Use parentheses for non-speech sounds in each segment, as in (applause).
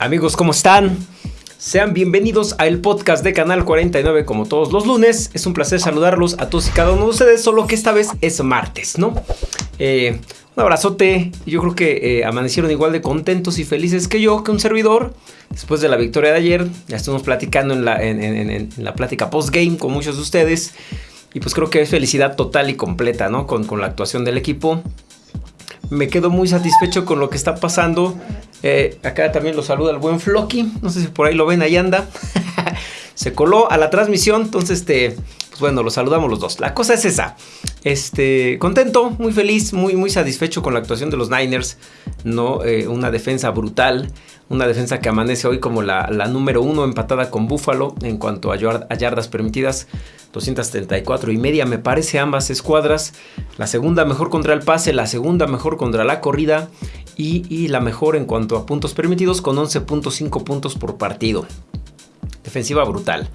Amigos, ¿cómo están? Sean bienvenidos al podcast de Canal 49 como todos los lunes. Es un placer saludarlos a todos y cada uno de ustedes, solo que esta vez es martes, ¿no? Eh, un abrazote. Yo creo que eh, amanecieron igual de contentos y felices que yo, que un servidor. Después de la victoria de ayer, ya estuvimos platicando en la, plática post-game con muchos de ustedes. Y pues creo que es felicidad total y completa, ¿no? Con la actuación del equipo me quedo muy satisfecho con lo que está pasando. Eh, acá también lo saluda el buen Flocky. No sé si por ahí lo ven, ahí anda. (laughs) Se coló a la transmisión. Entonces, este, pues bueno, lo saludamos los dos. La cosa es esa. Este, contento, muy feliz, muy, muy satisfecho con la actuación de los Niners. No, eh, una defensa brutal. Una defensa que amanece hoy como la, número uno empatada con Buffalo en cuanto a, yardas permitidas. 234 y media me parece ambas escuadras. La segunda mejor contra el pase, la segunda mejor contra la corrida y, la mejor en cuanto a puntos permitidos con 11.5 puntos por partido. Defensiva brutal.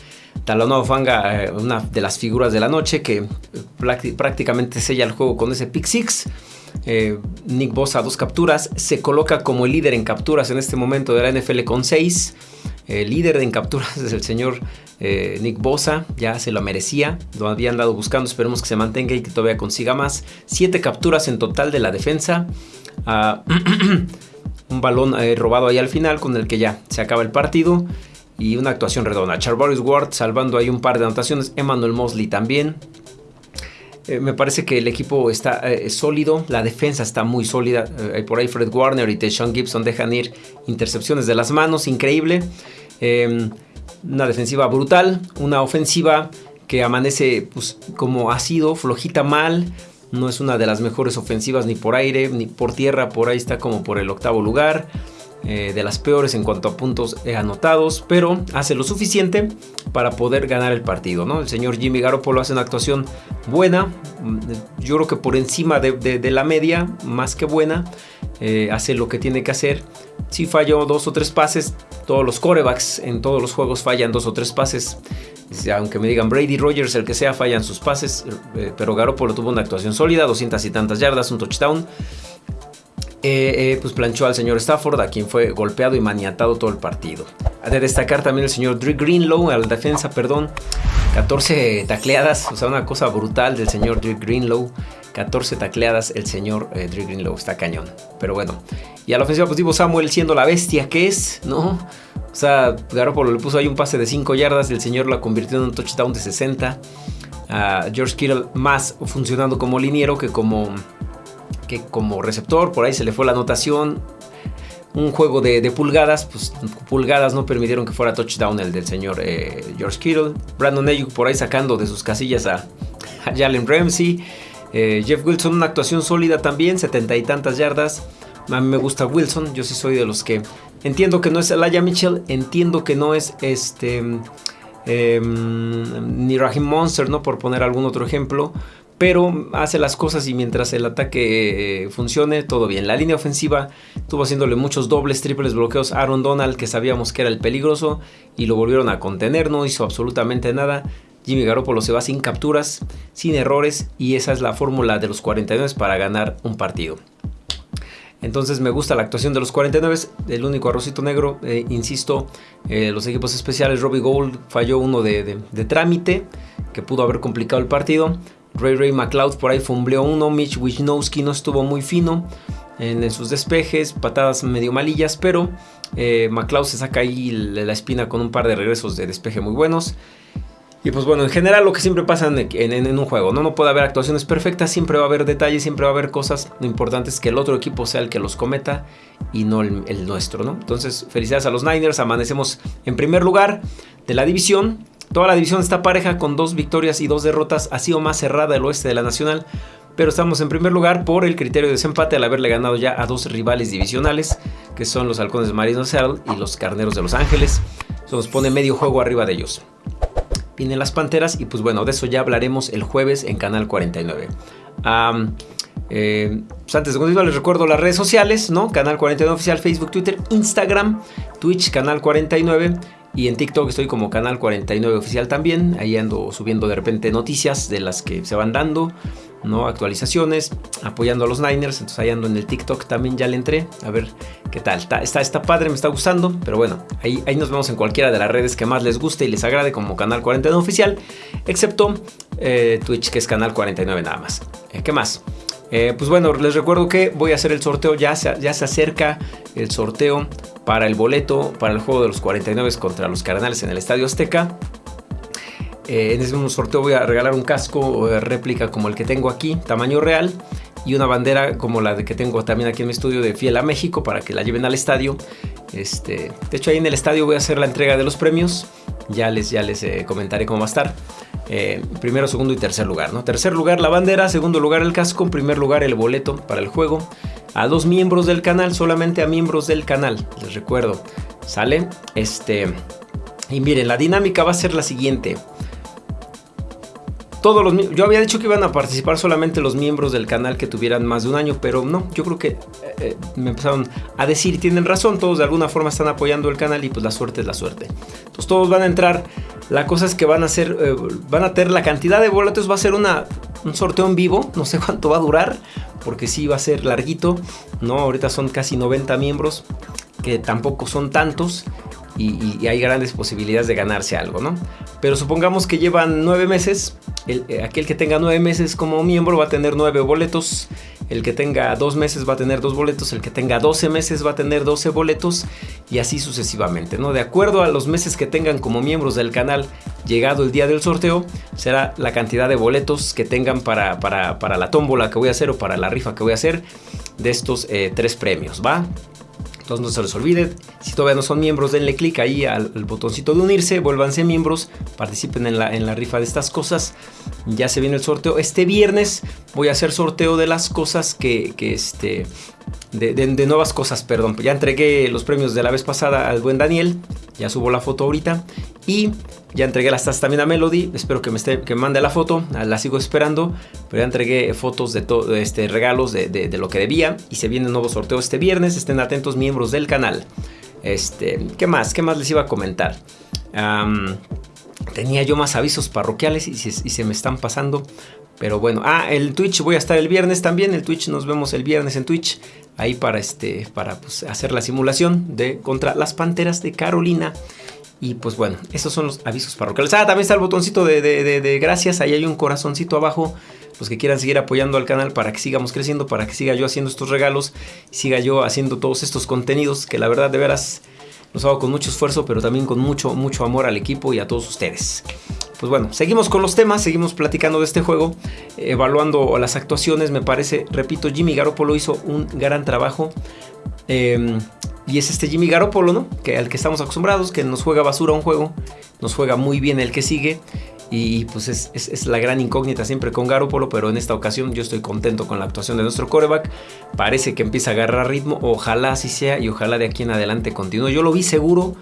Talonado Fanga, eh, una de las figuras de la noche que eh, prácticamente sella el juego con ese pick six. Eh, Nick Bosa dos capturas, se coloca como el líder en capturas en este momento de la NFL con 6. El líder en capturas (laughs) es el señor eh, Nick Bosa, ya se lo merecía, lo había andado buscando, esperemos que se mantenga y que todavía consiga más. 7 capturas en total de la defensa. Ah, (clears throat) un balón eh, robado ahí al final con el que ya se acaba el partido. Y una actuación redonda. Charvarius Ward salvando ahí un par de anotaciones. Emmanuel Mosley también. Eh, me parece que el equipo está eh, sólido, la defensa está muy sólida. Eh, por ahí Fred Warner y Sean Gibson dejan ir intercepciones de las manos, increíble. Una defensiva brutal, una ofensiva que amanece pues, como ha sido, flojita mal. No es una de las mejores ofensivas ni por aire ni por tierra, por ahí está como por el octavo lugar. Eh, de las peores en cuanto a puntos anotados, pero hace lo suficiente para poder ganar el partido. ¿no? El señor Jimmy Garoppolo hace una actuación buena, mm, yo creo que por encima de, la media, más que buena, eh, hace lo que tiene que hacer. Si falló dos o tres pases, todos los corebacks en todos los juegos fallan dos o tres pases. Aunque me digan Brady Rogers, el que sea, fallan sus pases. Eh, pero Garoppolo tuvo una actuación sólida, 200 y tantas yardas, un touchdown. Eh, eh, pues planchó al señor Stafford, a quien fue golpeado y maniatado todo el partido. Ha de destacar también el señor Drew Greenlow, a la defensa, perdón. 14 tacleadas, o sea, una cosa brutal del señor Drew Greenlow. 14 tacleadas el señor eh, Drew Greenlow, está cañón. Pero bueno, y a la ofensiva positivo Samuel siendo la bestia que es, ¿no? O sea, Garoppolo le puso ahí un pase de 5 yardas el señor la convirtió en un touchdown de 60. A George Kittle más funcionando como liniero que como como receptor, por ahí se le fue la anotación. Un juego de, pulgadas, pues pulgadas no permitieron que fuera touchdown el del señor eh, George Kittle. Brandon Ayuk por ahí sacando de sus casillas a, Jalen Ramsey. Eh, Jeff Wilson, una actuación sólida también, setenta y tantas yardas. A mí me gusta Wilson, yo sí soy de los que entiendo que no es Elijah Mitchell, entiendo que no es este em, ni Raheem Monster, ¿no? Por poner algún otro ejemplo pero hace las cosas y mientras el ataque eh, funcione, todo bien. La línea ofensiva tuvo haciéndole muchos dobles, triples bloqueos a Aaron Donald, que sabíamos que era el peligroso, y lo volvieron a contener, no hizo absolutamente nada. Jimmy Garoppolo se va sin capturas, sin errores, y esa es la fórmula de los 49 para ganar un partido. Entonces me gusta la actuación de los 49, el único arrocito negro, eh, insisto, eh, los equipos especiales, Robbie Gold falló uno de trámite, que pudo haber complicado el partido. Ray Ray McLeod por ahí fumbleó uno. Mitch Wisnowski no estuvo muy fino en, sus despejes, patadas medio malillas, pero eh, McLeod se saca ahí la espina con un par de regresos de despeje muy buenos. Y pues bueno, en general lo que siempre pasa en, un juego, ¿no? No puede haber actuaciones perfectas, siempre va a haber detalles, siempre va a haber cosas. Lo importante es que el otro equipo sea el que los cometa y no el, el nuestro, ¿no? Entonces, felicidades a los Niners, amanecemos en primer lugar de la división. Toda la división está pareja con dos victorias y dos derrotas, ha sido más cerrada el oeste de la Nacional, pero estamos en primer lugar por el criterio de desempate al haberle ganado ya a dos rivales divisionales, que son los Halcones de Marino Seattle y los Carneros de Los Ángeles. Eso nos pone medio juego arriba de ellos. Vienen las Panteras y pues bueno, de eso ya hablaremos el jueves en Canal 49. Eh, pues antes de continuar les recuerdo las redes sociales, ¿no? Canal 49 Oficial, Facebook, Twitter, Instagram, Twitch, Canal 49 Y en TikTok estoy como Canal 49 Oficial también. Ahí ando subiendo de repente noticias de las que se van dando. ¿no? Actualizaciones, apoyando a los Niners. Entonces ahí ando en el TikTok también ya le entré. A ver qué tal. Está, está, padre, me está gustando. Pero bueno, ahí, ahí nos vemos en cualquiera de las redes que más les guste y les agrade como Canal 49 Oficial. Excepto eh, Twitch, que es Canal 49 nada más. Eh, ¿Qué más? Eh, pues bueno, les recuerdo que voy a hacer el sorteo, ya se, acerca el sorteo para el boleto para el juego de los 49 contra los Cardenales en el Estadio Azteca. Eh, en ese mismo sorteo voy a regalar un casco de réplica como el que tengo aquí, tamaño real, y una bandera como la de que tengo también aquí en mi estudio de Fiel a México para que la lleven al estadio. Este, de hecho ahí en el estadio voy a hacer la entrega de los premios, ya les, ya les eh, comentaré cómo va a estar. Eh, primero, segundo y tercer lugar. ¿no? Tercer lugar la bandera, segundo lugar el casco, primer lugar el boleto para el juego. A dos miembros del canal, solamente a miembros del canal, les recuerdo. ¿Sale? Este... Y miren, la dinámica va a ser la siguiente. Todos los, yo había dicho que iban a participar solamente los miembros del canal que tuvieran más de un año, pero no, yo creo que eh, eh, me empezaron a decir y tienen razón, todos de alguna forma están apoyando el canal y pues la suerte es la suerte. Entonces todos van a entrar la cosa es que van a hacer, eh, van a tener la cantidad de boletos, va a ser una, un sorteo en vivo, no sé cuánto va a durar, porque sí va a ser larguito, ¿no? Ahorita son casi 90 miembros, que tampoco son tantos, y, hay grandes posibilidades de ganarse algo, ¿no? Pero supongamos que llevan nueve meses, eh, aquel que tenga nueve meses como miembro va a tener nueve boletos, el que tenga dos meses va a tener dos boletos, el que tenga 12 meses va a tener 12 boletos y así sucesivamente, ¿no? De acuerdo a los meses que tengan como miembros del canal, llegado el día del sorteo, será la cantidad de boletos que tengan para, para, la tómbola que voy a hacer o para la rifa que voy a hacer de estos eh, tres premios, ¿va? Entonces no se les olvide, si todavía no son miembros, denle clic ahí al, botoncito de unirse, vuélvanse miembros, participen en la, en la rifa de estas cosas. Ya se viene el sorteo. Este viernes voy a hacer sorteo de las cosas que, que este, de, nuevas cosas, perdón. Ya entregué los premios de la vez pasada al buen Daniel. Ya subo la foto ahorita. Y ya entregué las tazas también a Melody. Espero que me, esté, que mande la foto. La sigo esperando. Pero ya entregué fotos de todo este regalos de, lo que debía. Y se viene un nuevo sorteo este viernes. Estén atentos miembros del canal. Este, ¿qué más? ¿Qué más les iba a comentar? Tenía yo más avisos parroquiales y se me están pasando. Pero bueno, ah, el Twitch voy a estar el viernes también. El Twitch nos vemos el viernes en Twitch. Ahí para este. Para pues, hacer la simulación de contra las panteras de Carolina. Y pues bueno, esos son los avisos parroquiales. Ah, también está el botoncito de, de, gracias. Ahí hay un corazoncito abajo. Los que quieran seguir apoyando al canal para que sigamos creciendo, para que siga yo haciendo estos regalos, siga yo haciendo todos estos contenidos que la verdad de veras los hago con mucho esfuerzo, pero también con mucho, mucho amor al equipo y a todos ustedes. Pues bueno, seguimos con los temas, seguimos platicando de este juego, evaluando las actuaciones. Me parece, repito, Jimmy Garoppolo hizo un gran trabajo. Em, y es este Jimmy Garoppolo, ¿no? Que al que estamos acostumbrados, que nos juega basura un juego, nos juega muy bien el que sigue. Y pues es, la gran incógnita siempre con Garoppolo, pero en esta ocasión yo estoy contento con la actuación de nuestro coreback. Parece que empieza a agarrar ritmo, ojalá así sea y ojalá de aquí en adelante continúe. Yo lo vi seguro,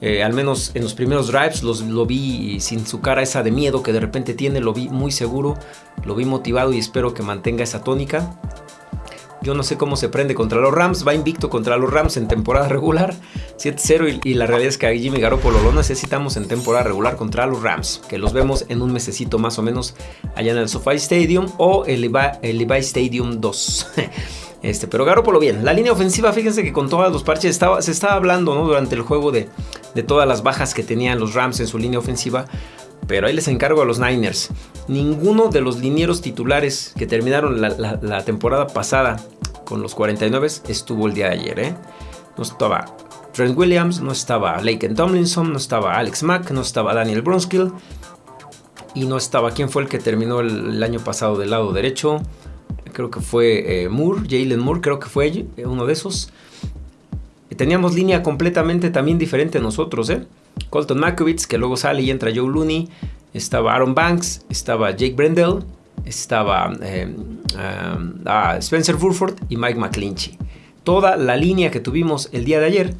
eh, al menos en los primeros drives los, lo vi sin su cara esa de miedo que de repente tiene, lo vi muy seguro, lo vi motivado y espero que mantenga esa tónica. Yo no sé cómo se prende contra los Rams. Va invicto contra los Rams en temporada regular. 7-0 y, la realidad es que a Jimmy Garoppolo lo necesitamos en temporada regular contra los Rams. Que los vemos en un mesecito más o menos allá en el SoFi Stadium o el Levi, Stadium 2. (laughs) Este, pero Garoppolo bien. La línea ofensiva, fíjense que con todos los parches estaba, se estaba hablando ¿no? durante el juego de, de todas las bajas que tenían los Rams en su línea ofensiva. Pero ahí les encargo a los Niners. Ninguno de los linieros titulares que terminaron la, temporada pasada con los 49 estuvo el día de ayer. ¿eh? No estaba Trent Williams, no estaba Laken Tomlinson, no estaba Alex Mack, no estaba Daniel Bronskill. Y no estaba, ¿quién fue el que terminó el, año pasado del lado derecho? Creo que fue eh, Moore, Jalen Moore, creo que fue eh, uno de esos. Teníamos línea completamente también diferente nosotros, ¿eh? Colton Makovitz, que luego sale y entra Joe Looney, estaba Aaron Banks, estaba Jake Brendel, estaba eh, ah, Spencer Burford y Mike McClinchy. Toda la línea que tuvimos el día de ayer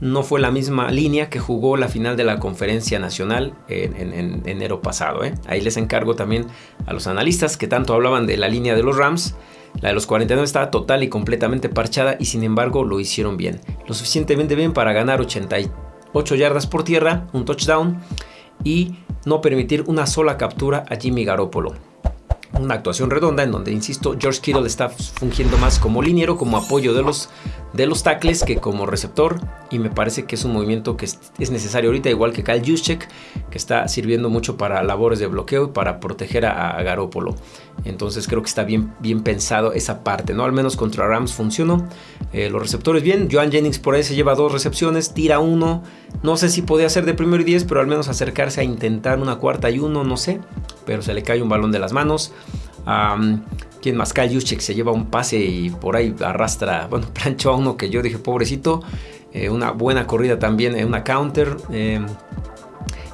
no fue la misma línea que jugó la final de la conferencia nacional en, enero pasado. ¿eh? Ahí les encargo también a los analistas que tanto hablaban de la línea de los Rams. La de los 49 estaba total y completamente parchada y sin embargo lo hicieron bien. Lo suficientemente bien para ganar 80 8 yardas por tierra, un touchdown y no permitir una sola captura a Jimmy Garoppolo. Una actuación redonda en donde, insisto, George Kittle está fungiendo más como liniero, como apoyo de los, de los tackles que como receptor y me parece que es un movimiento que es, necesario ahorita, igual que Kyle Juszczyk, que está sirviendo mucho para labores de bloqueo y para proteger a, Garópolo. Entonces creo que está bien, bien pensado esa parte, ¿no? Al menos contra Rams funcionó. Eh, los receptores bien, Joan Jennings por ahí se lleva dos recepciones, tira uno. No sé si podía ser de primero y diez, pero al menos acercarse a intentar una cuarta y uno, no sé. Pero se le cae un balón de las manos. Quien más? Kyle Juszczyk se lleva un pase y por ahí arrastra, bueno, (laughs) planchó a uno que yo dije, pobrecito. Eh, una buena corrida también, en una counter. Eh,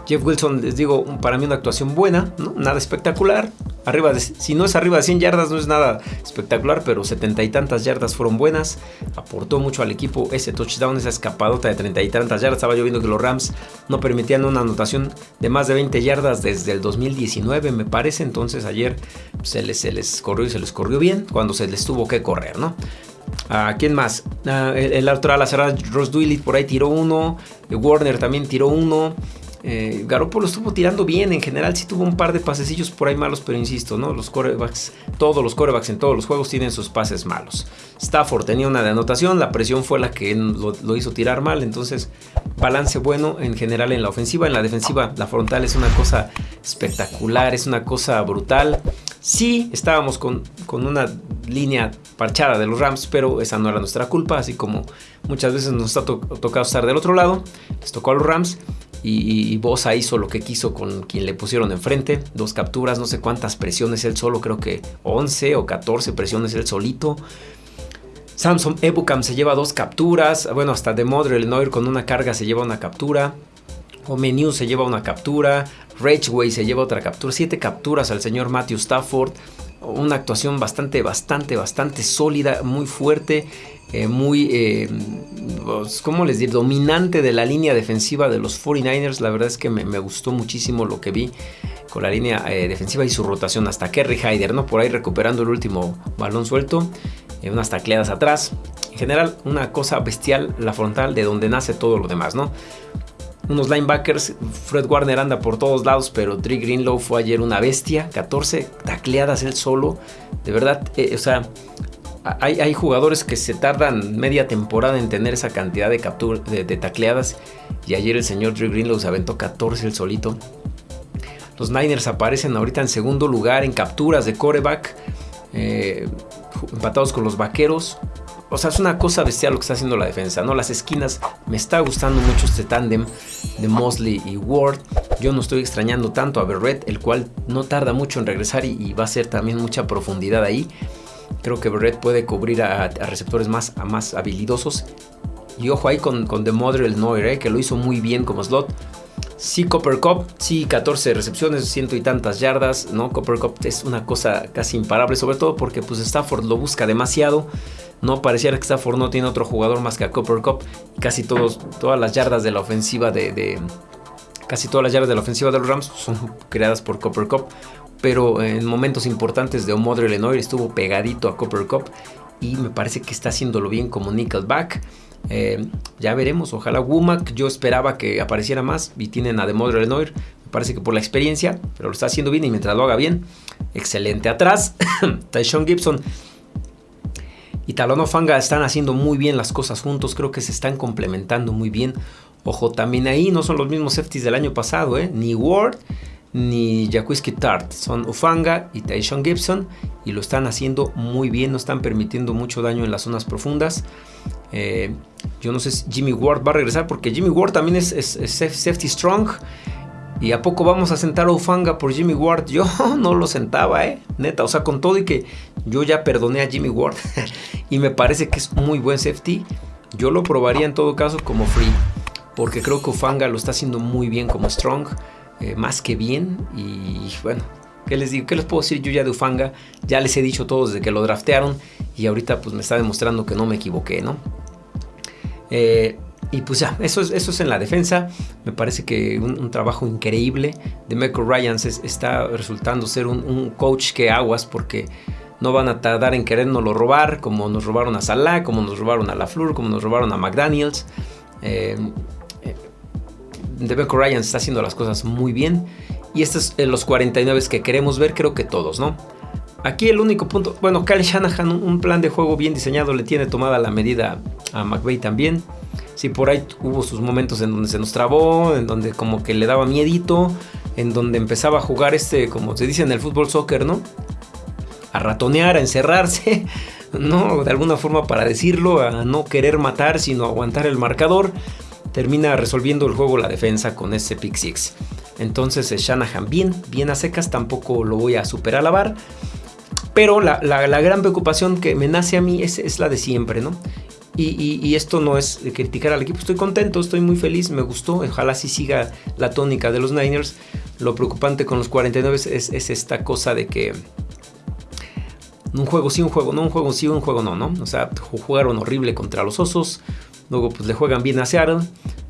Jeff Wilson, les digo, para mí una actuación buena, nada espectacular. Arriba de, si no es arriba de 100 yardas, no es nada espectacular, pero setenta y tantas yardas fueron buenas. Aportó mucho al equipo ese touchdown, esa escapadota de treinta y tantas yardas. Estaba yo viendo que los Rams no permitían una anotación de más de 20 yardas desde el 2019, me parece. Entonces ayer se les, corrió y se les corrió bien cuando se les tuvo que correr, ¿no? ¿A quién más? el, el, otro ala cerrada, Ross Duilly por ahí tiró uno. Warner también tiró uno. Eh, Garoppolo estuvo tirando bien, en general sí tuvo un par de pasecillos por ahí malos, pero insisto. Los corebacks, todos los corebacks en todos los juegos tienen sus pases malos. Stafford tenía una de anotación, la presión fue la que lo, lo, hizo tirar mal, entonces balance bueno en general en la ofensiva, en la defensiva la frontal es una cosa espectacular, es una cosa brutal. Sí, estábamos con, con una línea parchada de los Rams, pero esa no era nuestra culpa, así como muchas veces nos ha tocado estar del otro lado, les tocó a los Rams y, Bosa hizo lo que quiso con quien le pusieron enfrente. Dos capturas, no sé cuántas presiones él solo, creo que 11 o 14 presiones él solito. Samson Ebukam se lleva dos capturas. Bueno, hasta de Illinois con una carga se lleva una captura. Omeniu se lleva una captura. Rageway se lleva otra captura. Siete capturas al señor Matthew Stafford. Una actuación bastante, bastante, bastante sólida, muy fuerte. Eh, muy, eh, pues, ¿cómo les digo? Dominante de la línea defensiva de los 49ers. La verdad es que me, gustó muchísimo lo que vi con la línea eh, defensiva y su rotación hasta Kerry Hyder, ¿no? Por ahí recuperando el último balón suelto, unas tacleadas atrás. En general, una cosa bestial, la frontal de donde nace todo lo demás, ¿no? Unos linebackers, Fred Warner anda por todos lados, pero Dre Greenlow fue ayer una bestia, 14 tacleadas él solo. De verdad, o sea, hay, jugadores que se tardan media temporada en tener esa cantidad de, captura, de, tacleadas. Y ayer el señor Drew Greenlow se aventó 14 el solito. Los Niners aparecen ahorita en segundo lugar en capturas de coreback. Eh, empatados con los vaqueros. O sea, es una cosa bestial lo que está haciendo la defensa, ¿no? Las esquinas, me está gustando mucho este tándem de Mosley y Ward. Yo no estoy extrañando tanto a Berrett, el cual no tarda mucho en regresar y va a ser también mucha profundidad ahí. Creo que Barrett puede cubrir a, receptores más, más habilidosos. Y ojo ahí con, con The el Noir, eh, que lo hizo muy bien como slot. Sí, Copper Cup, sí, 14 recepciones, ciento y tantas yardas, ¿no? Copper Cup es una cosa casi imparable, sobre todo porque pues Stafford lo busca demasiado. No pareciera que Stafford no tiene otro jugador más que a Copper Cup. Casi todos, todas las yardas de la ofensiva de, Casi todas las yardas de la ofensiva de los Rams son creadas por Copper Cup pero en momentos importantes de Omodre Lenoir estuvo pegadito a Copper Cup y me parece que está haciéndolo bien como Nickelback. Eh, ya veremos, ojalá Womack, yo esperaba que apareciera más y tienen a Demodre Lenoir, me parece que por la experiencia, pero lo está haciendo bien y mientras lo haga bien, excelente. Atrás, (coughs) Tyshon Gibson y Talón Fanga están haciendo muy bien las cosas juntos, creo que se están complementando muy bien. Ojo, también ahí no son los mismos safeties del año pasado, ¿eh? ni Ward ni Jaquiski Tart, son Ufanga y Tyson Gibson y lo están haciendo muy bien, no están permitiendo mucho daño en las zonas profundas. Eh, yo no sé si Jimmy Ward va a regresar porque Jimmy Ward también es, safety strong. ¿Y a poco vamos a sentar a Ufanga por Jimmy Ward? (laughs) Yo no lo sentaba, eh. Neta, o sea, con todo y que yo ya perdoné a Jimmy Ward (laughs) y me parece que es muy buen safety, yo lo probaría en todo caso como free. Porque creo que Ufanga lo está haciendo muy bien como strong. Eh, más que bien. Y bueno, ¿qué les digo? ¿Qué les puedo decir yo ya de Ufanga? Ya les he dicho todos desde que lo draftearon y ahorita pues me está demostrando que no me equivoqué, ¿no? Eh, y pues ya, eso es, eso es en la defensa. Me parece que un, trabajo increíble de Michael Ryans está resultando ser un, coach que aguas porque no van a tardar en querernoslo robar, como nos robaron a Salah, como nos robaron a LaFleur, como nos robaron a McDaniels. Eh, Debeco Ryan está haciendo las cosas muy bien. Y estos son los 49 que queremos ver, creo que todos, ¿no? Aquí el único punto, bueno, Kyle Shanahan, un plan de juego bien diseñado, le tiene tomada la medida a McVeigh también. Sí, por ahí hubo sus momentos en donde se nos trabó, en donde como que le daba miedito, en donde empezaba a jugar este, como se dice en el fútbol soccer, ¿no? A ratonear, a encerrarse, (laughs) ¿no? De alguna forma para decirlo, a no querer matar, sino aguantar el marcador. Termina resolviendo el juego la defensa con ese pick six. Entonces Shanahan bien, bien a secas, tampoco lo voy a super alabar. Pero la, gran preocupación que me nace a mí es, la de siempre, ¿no? Y, esto no es criticar al equipo, estoy contento, estoy muy feliz, me gustó, ojalá sí siga la tónica de los Niners. Lo preocupante con los 49 es, esta cosa de que un juego sí, un juego no, un juego sí, un juego no, ¿no? O sea, jugaron horrible contra los Osos, luego pues le juegan bien a Seattle,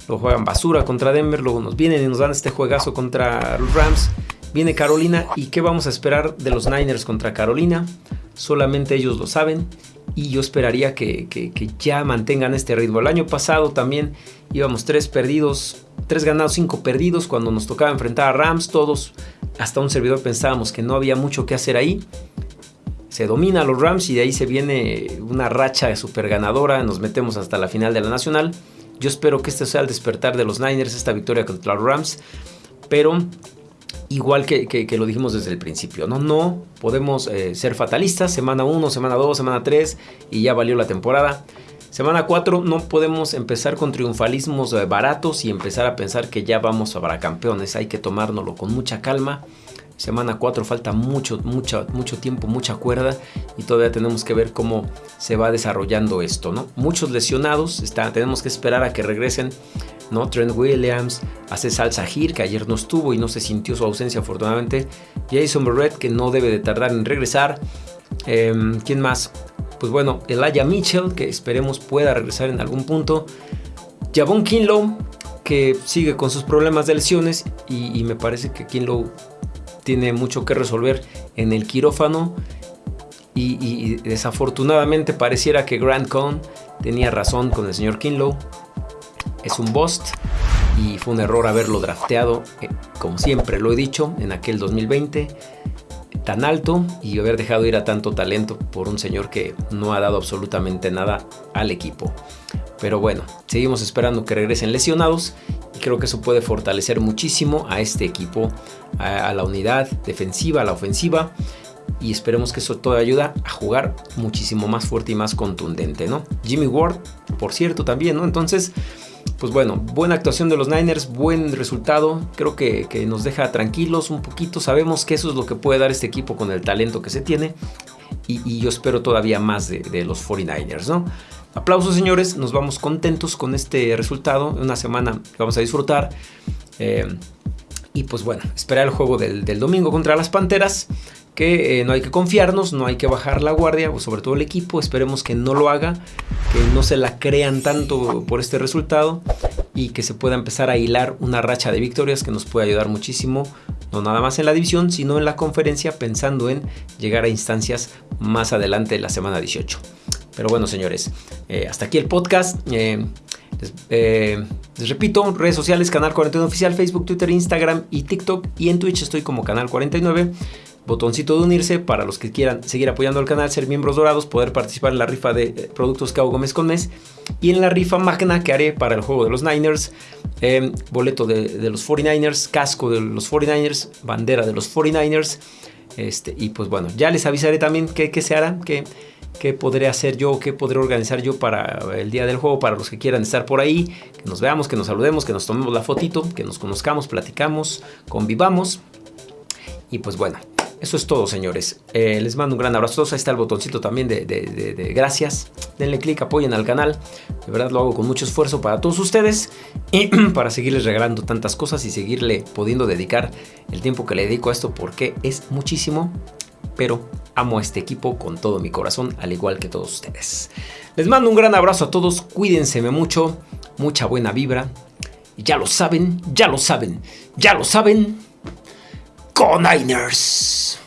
luego juegan basura contra Denver, luego nos vienen y nos dan este juegazo contra los Rams. Viene Carolina y ¿qué vamos a esperar de los Niners contra Carolina? Solamente ellos lo saben y yo esperaría que, ya mantengan este ritmo. El año pasado también íbamos tres perdidos, tres ganados, cinco perdidos cuando nos tocaba enfrentar a Rams. Todos, hasta un servidor pensábamos que no había mucho que hacer ahí. Se domina a los Rams y de ahí se viene una racha super ganadora. Nos metemos hasta la final de la Nacional. Yo espero que este sea el despertar de los Niners, esta victoria contra los Rams. Pero igual que, lo dijimos desde el principio, ¿no? No podemos eh, ser fatalistas, semana 1, semana 2, semana 3 y ya valió la temporada. Semana 4 no podemos empezar con triunfalismos eh, baratos y empezar a pensar que ya vamos a campeones, hay que tomárnoslo con mucha calma. Semana 4 falta mucho, mucho, tiempo, mucha cuerda y todavía tenemos que ver cómo se va desarrollando esto, ¿no? Muchos lesionados, tenemos que esperar a que regresen ¿no? Trent Williams, hace Salsa Sahir, que ayer no estuvo y no se sintió su ausencia afortunadamente. Jason Barrett, que no debe de tardar en regresar. Em, ¿Quién más? Pues bueno, Elijah Mitchell, que esperemos pueda regresar en algún punto. Javon Kinlow, que sigue con sus problemas de lesiones y, me parece que Kinlow tiene mucho que resolver en el quirófano. Y, desafortunadamente pareciera que Grant Cohn tenía razón con el señor Kinlow es un bust y fue un error haberlo drafteado, eh, como siempre lo he dicho, en aquel 2020 tan alto y haber dejado ir a tanto talento por un señor que no ha dado absolutamente nada al equipo. Pero bueno, seguimos esperando que regresen lesionados y creo que eso puede fortalecer muchísimo a este equipo, a, la unidad defensiva, a la ofensiva y esperemos que eso todo ayuda a jugar muchísimo más fuerte y más contundente, ¿no? Jimmy Ward, por cierto, también, ¿no? Entonces, pues bueno, buena actuación de los Niners, buen resultado, creo que, nos deja tranquilos un poquito, sabemos que eso es lo que puede dar este equipo con el talento que se tiene y, yo espero todavía más de, los 49ers, ¿no? Aplausos señores, nos vamos contentos con este resultado, una semana que vamos a disfrutar. Eh, y pues bueno, esperar el juego del, domingo contra las Panteras que eh, no hay que confiarnos, no hay que bajar la guardia, sobre todo el equipo, esperemos que no lo haga, que no se la crean tanto por este resultado y que se pueda empezar a hilar una racha de victorias que nos puede ayudar muchísimo, no nada más en la división, sino en la conferencia, pensando en llegar a instancias más adelante de la semana 18. Pero bueno, señores, eh, hasta aquí el podcast. Eh, les, repito, redes sociales, Canal 49 Oficial, Facebook, Twitter, Instagram y TikTok. Y en Twitch estoy como Canal 49 botoncito de unirse para los que quieran seguir apoyando al canal, ser miembros dorados, poder participar en la rifa de eh, productos que hago mes con mes y en la rifa magna que haré para el juego de los Niners, boleto de, los 49ers, casco de los 49ers, bandera de los 49ers. Este, y pues bueno, ya les avisaré también qué, se hará, qué, qué podré hacer yo, qué podré organizar yo para el día del juego, para los que quieran estar por ahí, que nos veamos, que nos saludemos, que nos tomemos la fotito, que nos conozcamos, platicamos, convivamos. Y pues bueno, eso es todo, señores. Eh, les mando un gran abrazo. Ahí está el botoncito también de, gracias. Denle click, apoyen al canal. De verdad lo hago con mucho esfuerzo para todos ustedes y (clears throat) para seguirles regalando tantas cosas y seguirle pudiendo dedicar el tiempo que le dedico a esto porque es muchísimo. Pero amo a este equipo con todo mi corazón, al igual que todos ustedes. Les mando un gran abrazo a todos. Cuídense mucho. Mucha buena vibra. Ya lo saben, ya lo saben, ya lo saben. Con Niners.